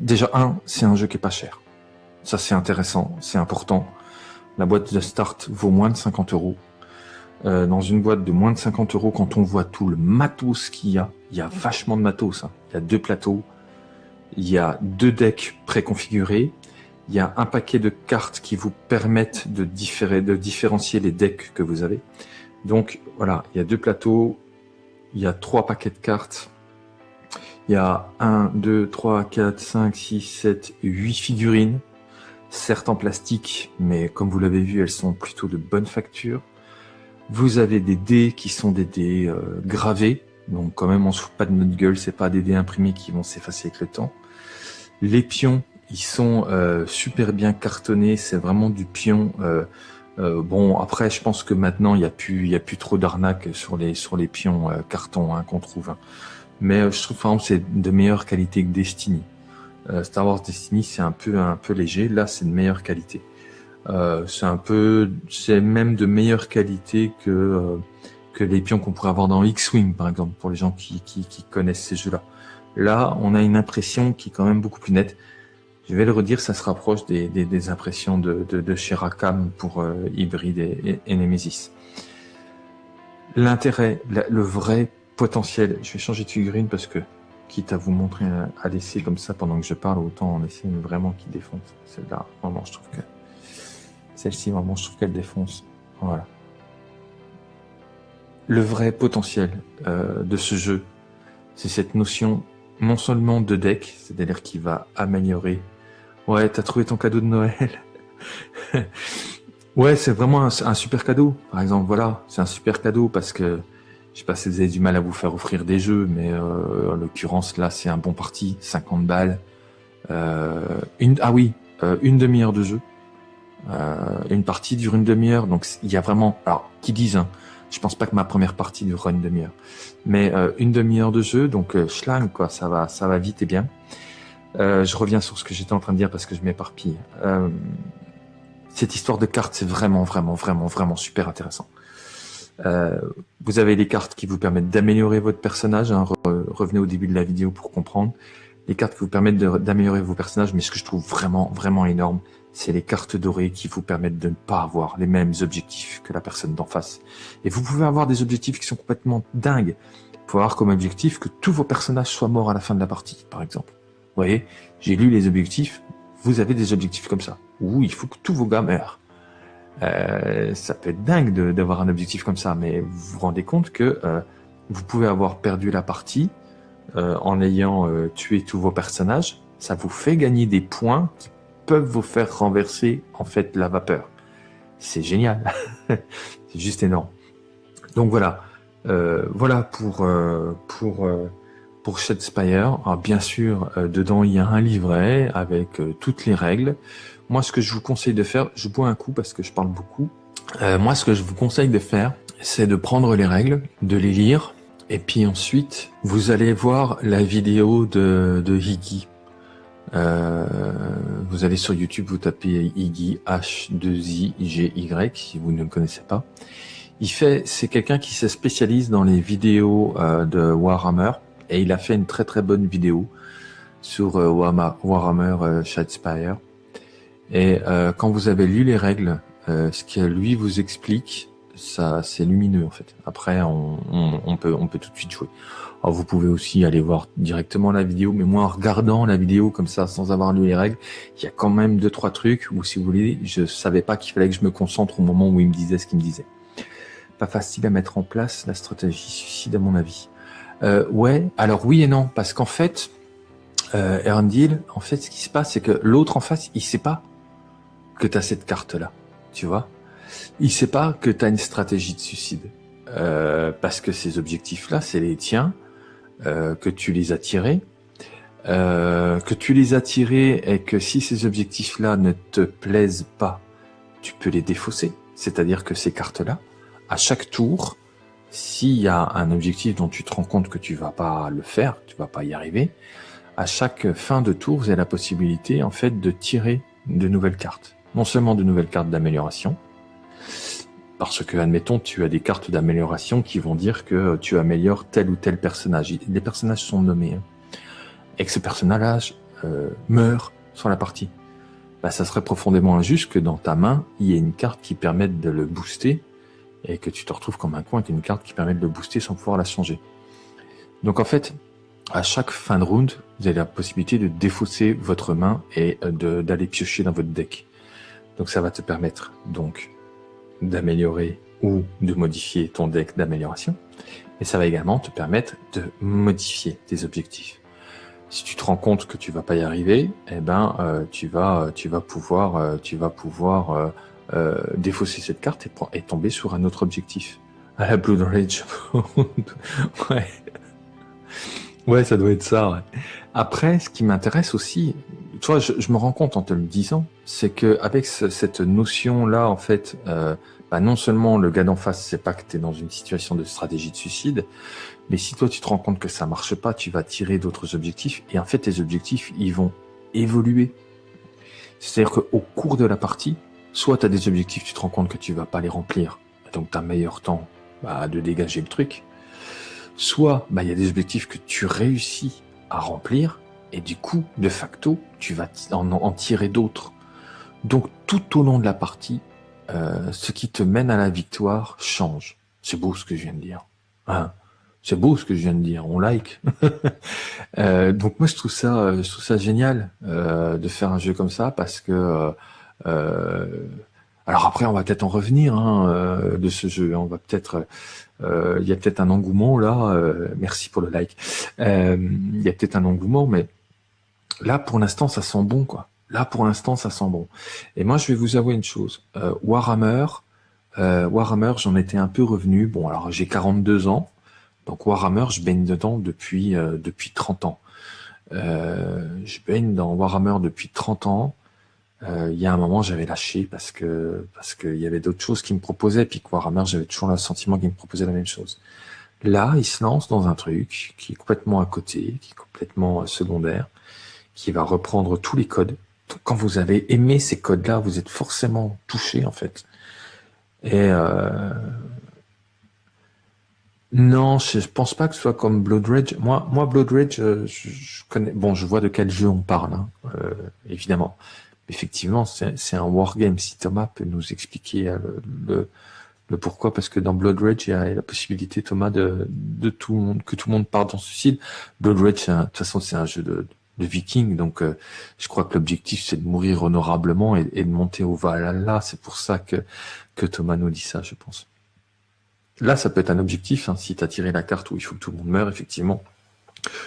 Déjà un, c'est un jeu qui est pas cher. Ça c'est intéressant, c'est important. La boîte de start vaut moins de 50 euros. Euh, dans une boîte de moins de 50 euros, quand on voit tout le matos qu'il y a, il y a vachement de matos. Hein. Il y a deux plateaux, il y a deux decks préconfigurés, il y a un paquet de cartes qui vous permettent de, différencier les decks que vous avez. Donc voilà, il y a deux plateaux, il y a trois paquets de cartes, il y a 1, 2, 3, 4, 5, 6, 7, 8 figurines, certes en plastique, mais comme vous l'avez vu, elles sont plutôt de bonne facture. Vous avez des dés qui sont des dés euh, gravés, donc quand même on se fout pas de notre gueule, c'est pas des dés imprimés qui vont s'effacer avec le temps. Les pions, ils sont euh, super bien cartonnés, c'est vraiment du pion. Euh, bon après, je pense que maintenant il y a plus, il y a plus trop d'arnaques sur les sur les pions carton hein, qu'on trouve. Hein. Mais je trouve par exemple c'est de meilleure qualité que Destiny. Star Wars Destiny c'est un peu un peu léger, là c'est de meilleure qualité. Euh, c'est un peu, c'est même de meilleure qualité que euh, que les pions qu'on pourrait avoir dans X-Wing, par exemple, pour les gens qui, qui, qui connaissent ces jeux-là. Là, on a une impression qui est quand même beaucoup plus nette. Je vais le redire, ça se rapproche des, des, des impressions de, de, de chez Rackham pour euh, Hybrid et, et, Nemesis. L'intérêt, le vrai potentiel, je vais changer de figurine parce que, quitte à vous montrer à laisser comme ça pendant que je parle, autant en essayer vraiment qui défonce. Celle-là, vraiment, je trouve que celle-ci, vraiment, je trouve qu'elle défonce. Voilà. Le vrai potentiel euh, de ce jeu, c'est cette notion non seulement de deck, c'est-à-dire qui va améliorer. Ouais, t'as trouvé ton cadeau de Noël. ouais, c'est vraiment un, super cadeau. Par exemple, voilà, c'est un super cadeau parce que je sais pas si vous avez du mal à vous faire offrir des jeux, mais euh, en l'occurrence là, c'est un bon parti, 50 balles. Euh, une, ah oui, euh, une demi-heure de jeu. Euh, une partie dure une demi-heure, donc il y a vraiment, alors qui disent, hein, je pense pas que ma première partie durera une demi-heure, mais euh, une demi-heure de jeu, donc euh, schlang quoi, ça va, ça va vite et bien. Je reviens sur ce que j'étais en train de dire parce que je m'éparpille. Cette histoire de cartes, c'est vraiment, vraiment, vraiment, vraiment super intéressant. Euh, vous avez les cartes qui vous permettent d'améliorer votre personnage. Hein, revenez au début de la vidéo pour comprendre. Les cartes qui vous permettent d'améliorer vos personnages, mais ce que je trouve vraiment, vraiment énorme, c'est les cartes dorées qui vous permettent de ne pas avoir les mêmes objectifs que la personne d'en face. Et vous pouvez avoir des objectifs qui sont complètement dingues. Vous pouvez avoir comme objectif que tous vos personnages soient morts à la fin de la partie, par exemple. Vous voyez, j'ai lu les objectifs, vous avez des objectifs comme ça. Où il faut que tous vos gars meurent. Euh, ça peut être dingue d'avoir un objectif comme ça, mais vous vous rendez compte que euh, vous pouvez avoir perdu la partie euh, en ayant euh, tué tous vos personnages. Ça vous fait gagner des points qui peuvent vous faire renverser en fait la vapeur. C'est génial, c'est juste énorme. Donc voilà, euh, voilà pour pour pour Shadespire. Alors bien sûr, dedans il y a un livret avec toutes les règles. Moi, ce que je vous conseille de faire, je bois un coup parce que je parle beaucoup. Euh, moi, ce que je vous conseille de faire, c'est de prendre les règles, de les lire, et puis ensuite, vous allez voir la vidéo de, de Higgy. Euh, vous allez sur YouTube, vous tapez Higgy, H2I-G-Y, si vous ne le connaissez pas. Il fait, c'est quelqu'un qui se spécialise dans les vidéos euh, de Warhammer, et il a fait une très très bonne vidéo sur euh, Warhammer, euh, Shadespire. Et euh, quand vous avez lu les règles, euh, ce que lui vous explique, ça c'est lumineux en fait. Après, on, on, on, peut on peut tout de suite jouer. Alors vous pouvez aussi aller voir directement la vidéo, mais moi en regardant la vidéo comme ça, sans avoir lu les règles, il y a quand même deux trois trucs où si vous voulez, je savais pas qu'il fallait que je me concentre au moment où il me disait ce qu'il me disait. Pas facile à mettre en place la stratégie suicide à mon avis. Euh, ouais, alors oui et non, parce qu'en fait, euh, en fait, ce qui se passe, c'est que l'autre en face, il sait pas que tu as cette carte-là, tu vois. Il sait pas que tu as une stratégie de suicide. Euh, parce que ces objectifs-là, c'est les tiens, euh, que tu les as tirés, euh, que tu les as tirés et que si ces objectifs-là ne te plaisent pas, tu peux les défausser. C'est-à-dire que ces cartes-là, à chaque tour, s'il y a un objectif dont tu te rends compte que tu vas pas le faire, tu vas pas y arriver, à chaque fin de tour, vous avez la possibilité en fait de tirer de nouvelles cartes non seulement de nouvelles cartes d'amélioration, parce que, admettons, tu as des cartes d'amélioration qui vont dire que tu améliores tel ou tel personnage. Les personnages sont nommés. Hein. Et que ce personnage euh, meurt sur la partie. Bah, ça serait profondément injuste que dans ta main, il y ait une carte qui permette de le booster et que tu te retrouves comme un coin avec une carte qui permet de le booster sans pouvoir la changer. Donc en fait, à chaque fin de round, vous avez la possibilité de défausser votre main et d'aller piocher dans votre deck. Donc ça va te permettre donc d'améliorer ou de modifier ton deck d'amélioration. Et ça va également te permettre de modifier tes objectifs. Si tu te rends compte que tu vas pas y arriver, eh ben euh, tu vas tu vas pouvoir euh, tu vas pouvoir euh, défausser cette carte et, tomber sur un autre objectif. À la Blue Rage. ouais. Ouais, ça doit être ça. Ouais. Après, ce qui m'intéresse aussi, tu vois, je, je, me rends compte en te le disant, c'est que avec ce, cette notion-là, en fait, euh, bah non seulement le gars d'en face sait pas que tu es dans une situation de stratégie de suicide, mais si toi tu te rends compte que ça marche pas, tu vas tirer d'autres objectifs, et en fait tes objectifs, ils vont évoluer. C'est-à-dire qu'au cours de la partie, soit tu as des objectifs, tu te rends compte que tu vas pas les remplir, donc tu as meilleur temps bah, de dégager le truc, soit bah, il y a des objectifs que tu réussis à remplir, et du coup, de facto, tu vas en, en tirer d'autres. Donc tout au long de la partie, euh, ce qui te mène à la victoire change. C'est beau ce que je viens de dire. Hein? C'est beau ce que je viens de dire. On like. euh, donc moi je trouve ça, je trouve ça génial euh, de faire un jeu comme ça parce que euh, alors après on va peut-être en revenir hein, euh, de ce jeu. On va peut-être euh, il y a peut-être un engouement là. Euh, merci pour le like. Euh, il y a peut-être un engouement, mais là pour l'instant ça sent bon quoi. Là pour l'instant ça sent bon. Et moi je vais vous avouer une chose. Warhammer, Warhammer j'en étais un peu revenu. Bon alors j'ai 42 ans, donc Warhammer je baigne dedans depuis depuis 30 ans. je baigne dans Warhammer depuis 30 ans. Euh, il y a un moment, j'avais lâché parce que parce qu'il y avait d'autres choses qui me proposaient, puis que Warhammer, j'avais toujours le sentiment qu'il me proposait la même chose. Là, il se lance dans un truc qui est complètement à côté, qui est complètement euh, secondaire, qui va reprendre tous les codes. quand vous avez aimé ces codes-là, vous êtes forcément touché en fait. Et euh, non, je, pense pas que ce soit comme Blood Rage. Moi, moi Blood Rage, euh, je, connais. Bon, je vois de quel jeu on parle, hein, euh, évidemment. Effectivement, c'est un wargame. Si Thomas peut nous expliquer le, le, pourquoi, parce que dans Blood Rage, il y a la possibilité, Thomas, que tout le monde parte dans ce style. Blood Rage, de toute façon, c'est un jeu de, de viking, donc je crois que l'objectif c'est de mourir honorablement et, de monter au Valhalla. C'est pour ça que que Thomas nous dit ça, je pense. Là, ça peut être un objectif, hein, si tu as tiré la carte où il faut que tout le monde meure, effectivement.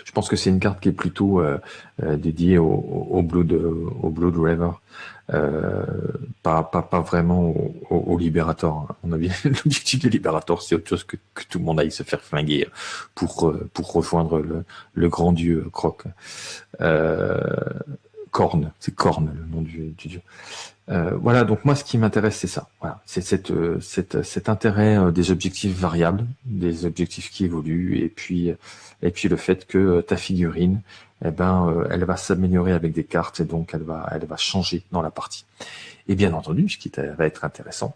Je pense que c'est une carte qui est plutôt euh, euh, dédiée au, au, Blood, au Blood River, euh, pas, pas, pas vraiment au, au, Liberator. On a bien l'objectif du Liberator, c'est autre chose que, que, tout le monde aille se faire flinguer pour pour rejoindre le, le grand dieu Croc. Euh, Korn, c'est Korn le nom du, du dieu. Euh, voilà, donc moi ce qui m'intéresse c'est ça. Voilà, c'est cette, euh, cette, cet intérêt euh, des objectifs variables, des objectifs qui évoluent, et puis et puis le fait que ta figurine, eh ben, elle va s'améliorer avec des cartes et donc elle va elle va changer dans la partie. Et bien entendu, ce qui va être intéressant.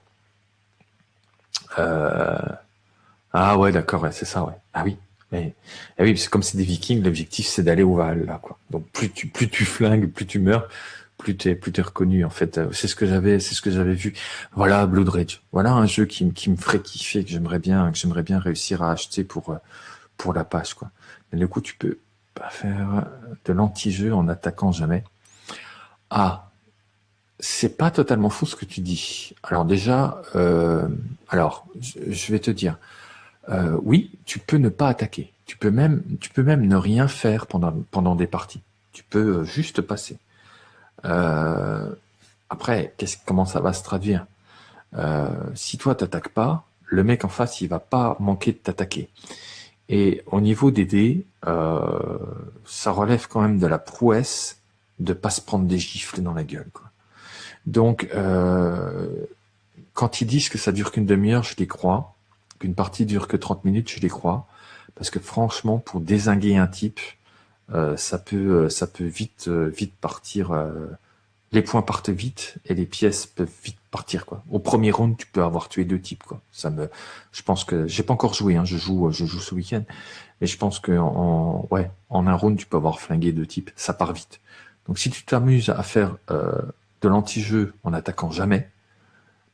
Ah ouais, d'accord, c'est ça, ouais. Ah oui, mais, eh oui, c'est comme c'est des Vikings, l'objectif c'est d'aller au Val quoi. Donc plus tu plus tu flingues, plus tu meurs, plus t'es plus t'es reconnu en fait. C'est ce que j'avais, c'est ce que j'avais vu. Voilà Blood Rage. Voilà un jeu qui, qui me ferait kiffer, que j'aimerais bien, que j'aimerais bien réussir à acheter pour euh, pour la page quoi. Mais du coup, tu peux pas faire de l'anti-jeu en attaquant jamais. Ah, c'est pas totalement faux ce que tu dis. Alors déjà, euh, alors je vais te dire, euh, oui, tu peux ne pas attaquer. Tu peux même, tu peux même ne rien faire pendant des parties. Tu peux juste passer. Euh, après, comment ça va se traduire? Euh, Si toi t'attaques pas, le mec en face il va pas manquer de t'attaquer. Et au niveau des dés, euh, ça relève quand même de la prouesse de pas se prendre des gifles dans la gueule. Quoi. Donc, euh, quand ils disent que ça dure qu'une demi-heure, je les crois. Qu'une partie dure que 30 minutes, je les crois. Parce que franchement, pour désinguer un type, euh, ça peut, ça peut vite, vite partir. les points partent vite et les pièces peuvent vite partir quoi. Au premier round, tu peux avoir tué deux types quoi. Je pense que j'ai pas encore joué, hein, je joue, je joue ce week-end, mais je pense que en, en un round, tu peux avoir flingué deux types. Ça part vite. Donc si tu t'amuses à faire de l'anti-jeu en attaquant jamais,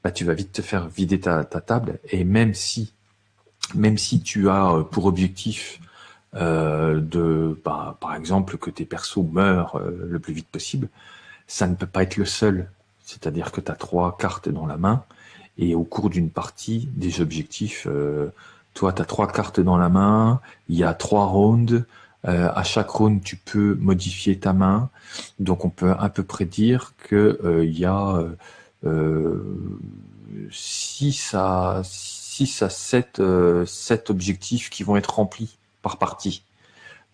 bah tu vas vite te faire vider ta, ta table et même si même si tu as pour objectif euh, de, bah, par exemple, que tes persos meurent euh, le plus vite possible, ça ne peut pas être le seul. C'est-à-dire que tu as trois cartes dans la main et au cours d'une partie, des objectifs, euh, toi, tu as trois cartes dans la main, il y a trois rounds, euh, à chaque round, tu peux modifier ta main. Donc, on peut à peu près dire que il y a euh, 6 à 6 à 7, 7 objectifs qui vont être remplis par partie.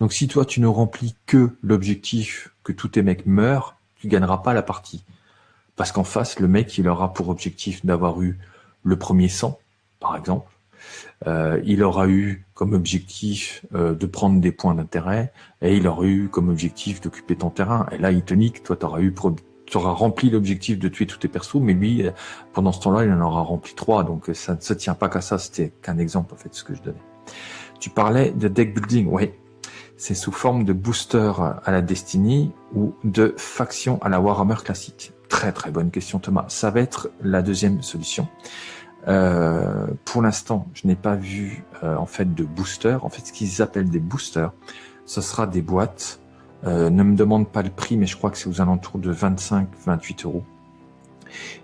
Donc si toi tu ne remplis que l'objectif que tous tes mecs meurent, tu gagneras pas la partie. Parce qu'en face, le mec, il aura pour objectif d'avoir eu le premier sang, par exemple. Euh, il aura eu comme objectif euh, de prendre des points d'intérêt et il aura eu comme objectif d'occuper ton terrain. Et là, il te nique, toi, tu auras eu rempli l'objectif de tuer tous tes persos, mais lui, pendant ce temps-là, il en aura rempli trois. Donc ça ne se tient pas qu'à ça, c'était qu'un exemple en fait, ce que je donnais. Tu parlais de deck building, oui. C'est sous forme de booster à la Destiny ou de faction à la Warhammer classique. Très très bonne question Thomas. Ça va être la deuxième solution. Euh, pour l'instant, je n'ai pas vu euh, en fait de booster. En fait, ce qu'ils appellent des boosters, ce sera des boîtes. Euh, ne me demande pas le prix, mais je crois que c'est aux alentours de 25-28 euros.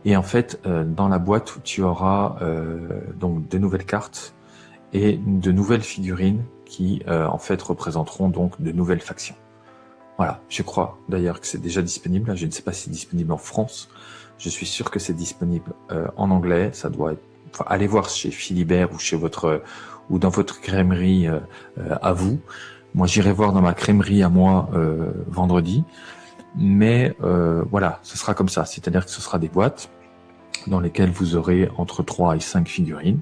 Et en fait, dans la boîte, tu auras donc de nouvelles cartes, et de nouvelles figurines qui euh, en fait représenteront donc de nouvelles factions. Voilà, je crois d'ailleurs que c'est déjà disponible. Je ne sais pas si c'est disponible en France. Je suis sûr que c'est disponible euh, en anglais. Ça doit être. Enfin, allez voir chez Philibert ou chez votre ou dans votre crèmerie euh, à vous. Moi, j'irai voir dans ma crèmerie à moi vendredi. Mais voilà, ce sera comme ça. C'est-à-dire que ce sera des boîtes dans lesquelles vous aurez entre 3 et 5 figurines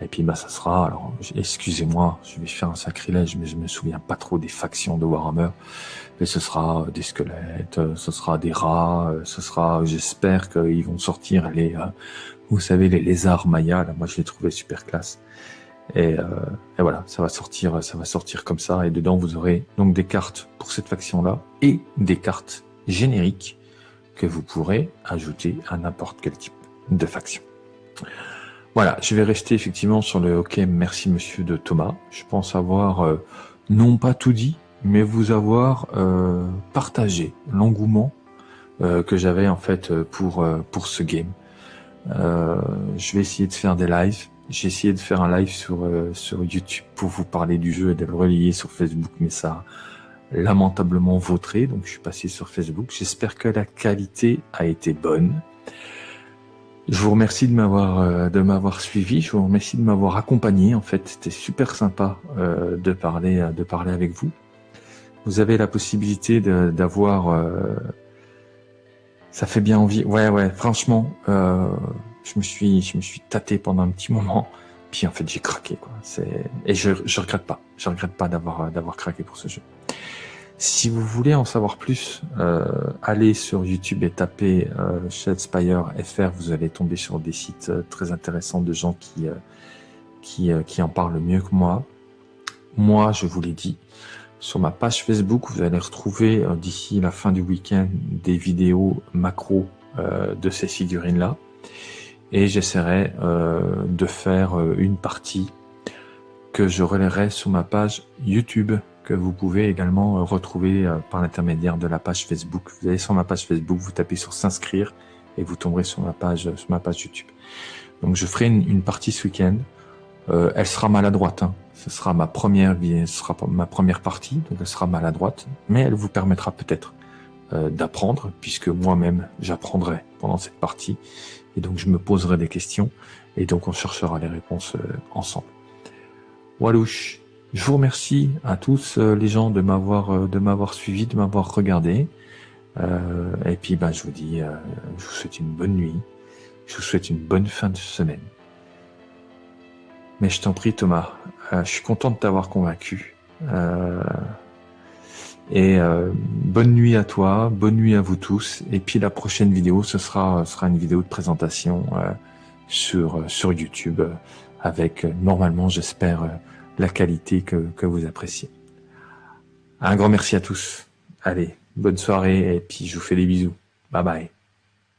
Et puis bah ça sera, alors excusez-moi, je vais faire un sacrilège, mais je me souviens pas trop des factions de Warhammer. Mais ce sera des squelettes, ce sera des rats, ce sera, j'espère qu'ils vont sortir les, euh, vous savez, les lézards mayas. Là, moi je les trouvais super classe. Et, euh, et, voilà, ça va sortir, ça va sortir comme ça. Et dedans vous aurez donc des cartes pour cette faction-là et des cartes génériques que vous pourrez ajouter à n'importe quel type de faction. Voilà, je vais rester effectivement sur le OK, merci monsieur de Thomas. Je pense avoir euh, non pas tout dit, mais vous avoir euh, partagé l'engouement euh, que j'avais en fait pour pour ce game. je vais essayer de faire des lives. J'ai essayé de faire un live sur sur YouTube pour vous parler du jeu et de le relier sur Facebook, mais ça lamentablement vautré, donc je suis passé sur Facebook. J'espère que la qualité a été bonne. Je vous remercie de m'avoir euh, de m'avoir suivi. Je vous remercie de m'avoir accompagné. En fait, c'était super sympa euh, de parler euh, de parler avec vous. Vous avez la possibilité d'avoir. ça fait bien envie. Ouais, ouais. Franchement, je me suis je me suis tâté pendant un petit moment. Puis en fait, j'ai craqué quoi. Et je je regrette pas. Je regrette pas d'avoir d'avoir craqué pour ce jeu. Si vous voulez en savoir plus, euh, allez sur YouTube et tapez euh, Shadespire FR, vous allez tomber sur des sites euh, très intéressants de gens qui, euh, qui, qui en parlent mieux que moi. Moi, je vous l'ai dit, sur ma page Facebook, vous allez retrouver d'ici la fin du week-end des vidéos macro de ces figurines-là. Et j'essaierai de faire une partie que je relayerai sur ma page YouTube que vous pouvez également euh, retrouver euh, par l'intermédiaire de la page Facebook. Vous allez sur ma page Facebook, vous tapez sur s'inscrire et vous tomberez sur ma page, sur ma page YouTube. Donc je ferai une, partie ce week-end. Euh, elle sera maladroite. Hein. Ce sera ma première, ce sera ma première partie, donc elle sera maladroite, mais elle vous permettra peut-être d'apprendre, puisque moi-même j'apprendrai pendant cette partie, et donc je me poserai des questions, et donc on cherchera les réponses ensemble. Walouche je vous remercie à tous euh, les gens de m'avoir euh, de m'avoir suivi, de m'avoir regardé. Euh, et puis ben, je vous dis, je vous souhaite une bonne nuit. Je vous souhaite une bonne fin de semaine. Mais je t'en prie Thomas, je suis content de t'avoir convaincu. et bonne nuit à toi, bonne nuit à vous tous. Et puis la prochaine vidéo, ce sera sera une vidéo de présentation sur sur YouTube avec normalement, j'espère la qualité que, que vous appréciez. Un grand merci à tous. Allez, bonne soirée et puis je vous fais des bisous. Bye bye.